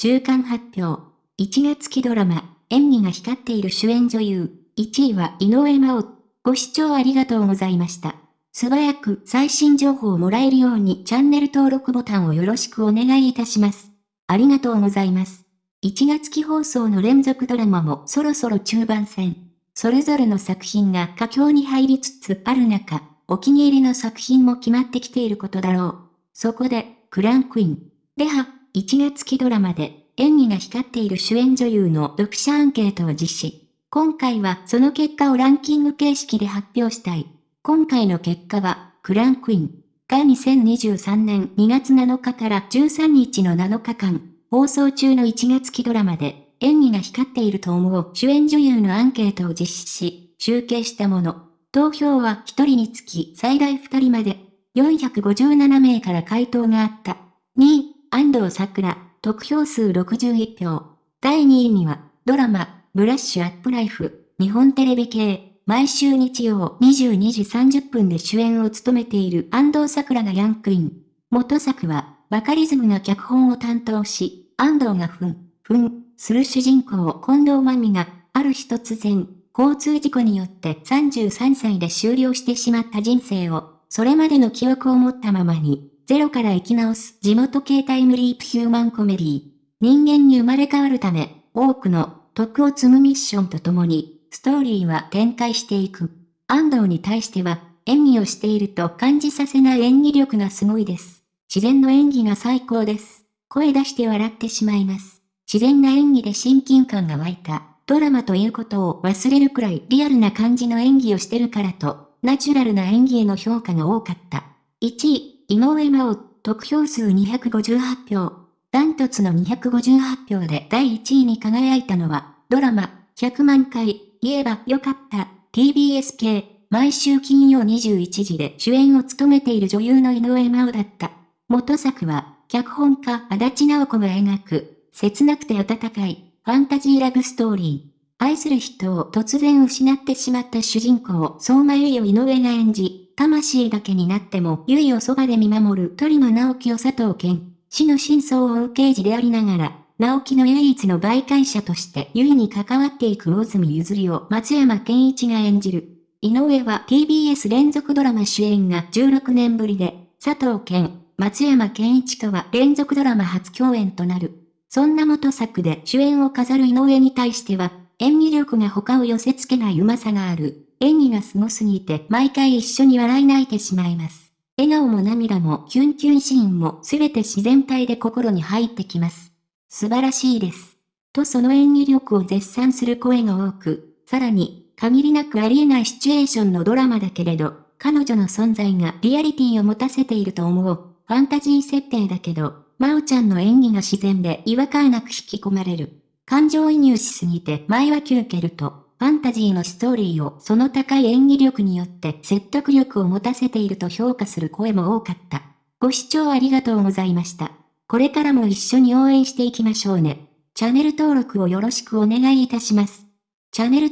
中間発表。1月期ドラマ、演技が光っている主演女優。1位は井上真央。ご視聴ありがとうございました。素早く最新情報をもらえるようにチャンネル登録ボタンをよろしくお願いいたします。ありがとうございます。1月期放送の連続ドラマもそろそろ中盤戦。それぞれの作品が佳境に入りつつある中、お気に入りの作品も決まってきていることだろう。そこで、クランクイン。では、1月期ドラマで演技が光っている主演女優の読者アンケートを実施。今回はその結果をランキング形式で発表したい。今回の結果は、クランクインが2023年2月7日から13日の7日間、放送中の1月期ドラマで演技が光っていると思う主演女優のアンケートを実施し、集計したもの。投票は1人につき最大2人まで、457名から回答があった。2位、安藤桜、得票数61票。第2位には、ドラマ、ブラッシュアップライフ、日本テレビ系、毎週日曜22時30分で主演を務めている安藤桜がヤンクイン。元作は、バカリズムが脚本を担当し、安藤がふん、ふん、する主人公近藤真美が、ある日突然、交通事故によって33歳で終了してしまった人生を、それまでの記憶を持ったままに、ゼロから生き直す地元系タイムリープヒューマンコメディ人間に生まれ変わるため、多くの徳を積むミッションとともに、ストーリーは展開していく。安藤に対しては、演技をしていると感じさせない演技力がすごいです。自然の演技が最高です。声出して笑ってしまいます。自然な演技で親近感が湧いた。ドラマということを忘れるくらいリアルな感じの演技をしてるからと、ナチュラルな演技への評価が多かった。1位、井上真央、得票数258票。ダントツの258票で第1位に輝いたのは、ドラマ、100万回、言えばよかった。TBS 系、毎週金曜21時で主演を務めている女優の井上真央だった。元作は、脚本家足立直子が描く、切なくて温かい、ファンタジーラブストーリー。愛する人を突然失ってしまった主人公、相馬由衣を井上が演じ、魂だけになっても、由衣をそばで見守る鳥間直樹を佐藤健。死の真相を追う刑事でありながら、直樹の唯一の媒介者として優位に関わっていく大住譲りを松山健一が演じる。井上は TBS 連続ドラマ主演が16年ぶりで、佐藤健、松山健一とは連続ドラマ初共演となる。そんな元作で主演を飾る井上に対しては、演技力が他を寄せ付けないうまさがある。演技が凄すぎて毎回一緒に笑い泣いてしまいます。笑顔も涙もキュンキュンシーンもすべて自然体で心に入ってきます。素晴らしいです。とその演技力を絶賛する声が多く、さらに、限りなくありえないシチュエーションのドラマだけれど、彼女の存在がリアリティを持たせていると思う。ファンタジー設定だけど、まおちゃんの演技が自然で違和感なく引き込まれる。感情移入しすぎて前はキュンケルと、ファンタジーのストーリーをその高い演技力によって説得力を持たせていると評価する声も多かった。ご視聴ありがとうございました。これからも一緒に応援していきましょうね。チャンネル登録をよろしくお願いいたします。チャンネル